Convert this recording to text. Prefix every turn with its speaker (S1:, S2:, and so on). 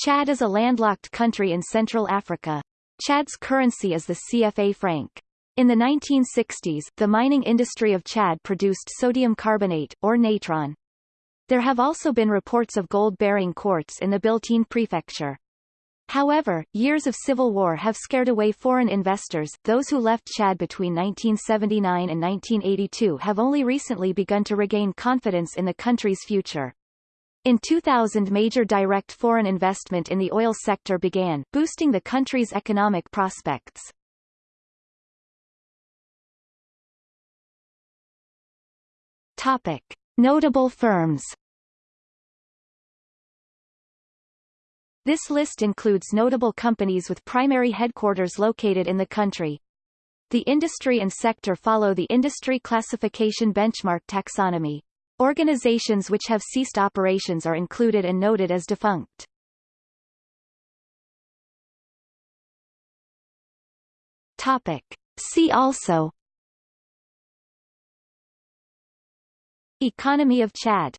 S1: Chad is a landlocked country in Central Africa. Chad's currency is the CFA franc. In the 1960s, the mining industry of Chad produced sodium carbonate, or natron. There have also been reports of gold-bearing quartz in the Biltine prefecture. However, years of civil war have scared away foreign investors. Those who left Chad between 1979 and 1982 have only recently begun to regain confidence in the country's future. In 2000 major direct foreign investment in the oil sector began, boosting the country's economic prospects. Topic. Notable firms This list includes notable companies with primary headquarters located in the country. The industry and sector follow the industry classification benchmark taxonomy. Organizations which have ceased operations are included and noted as defunct. Topic. See also Economy of Chad